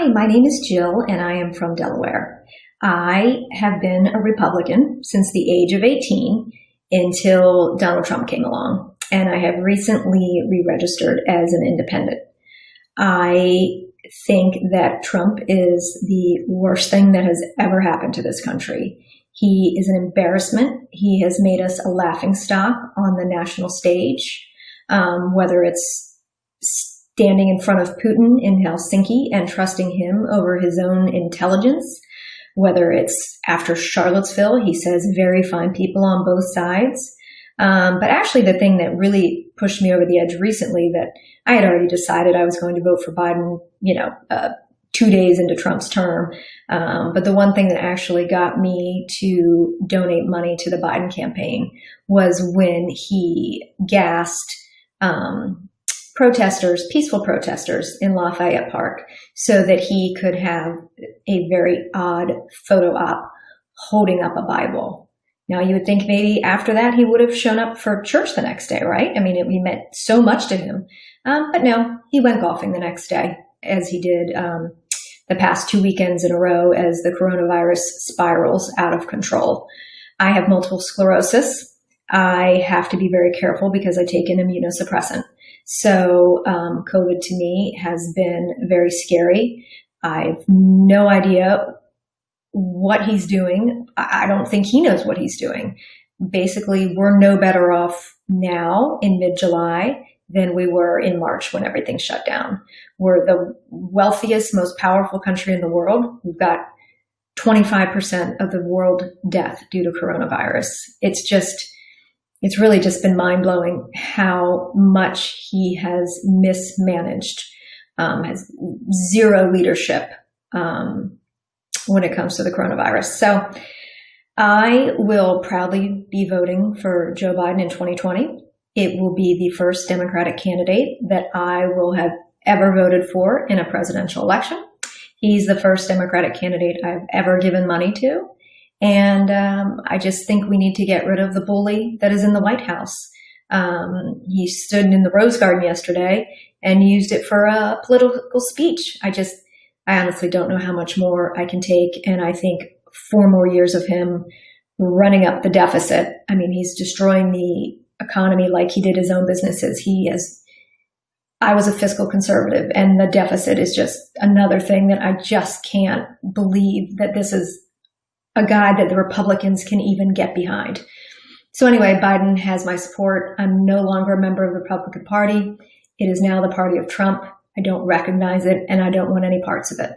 Hi, my name is Jill and I am from Delaware. I have been a Republican since the age of 18 until Donald Trump came along, and I have recently re-registered as an independent. I think that Trump is the worst thing that has ever happened to this country. He is an embarrassment. He has made us a laughing stock on the national stage, um, whether it's standing in front of Putin in Helsinki and trusting him over his own intelligence, whether it's after Charlottesville, he says very fine people on both sides. Um, but actually, the thing that really pushed me over the edge recently that I had already decided I was going to vote for Biden, you know, uh, two days into Trump's term. Um, but the one thing that actually got me to donate money to the Biden campaign was when he gassed um, protesters, peaceful protesters in Lafayette Park so that he could have a very odd photo op holding up a Bible. Now you would think maybe after that he would have shown up for church the next day, right? I mean, it, it meant so much to him. Um, but no, he went golfing the next day as he did um, the past two weekends in a row as the coronavirus spirals out of control. I have multiple sclerosis. I have to be very careful because I take an immunosuppressant. So um, COVID to me has been very scary. I've no idea what he's doing. I don't think he knows what he's doing. Basically, we're no better off now in mid-July than we were in March when everything shut down. We're the wealthiest, most powerful country in the world. We've got 25% of the world death due to coronavirus. It's just, it's really just been mind blowing how much he has mismanaged, um, has zero leadership um, when it comes to the coronavirus. So I will proudly be voting for Joe Biden in 2020. It will be the first Democratic candidate that I will have ever voted for in a presidential election. He's the first Democratic candidate I've ever given money to. And um, I just think we need to get rid of the bully that is in the White House. Um, he stood in the Rose Garden yesterday and used it for a political speech. I just, I honestly don't know how much more I can take. And I think four more years of him running up the deficit. I mean, he's destroying the economy like he did his own businesses. He has, I was a fiscal conservative and the deficit is just another thing that I just can't believe that this is a guy that the Republicans can even get behind. So anyway, Biden has my support. I'm no longer a member of the Republican Party. It is now the party of Trump. I don't recognize it and I don't want any parts of it.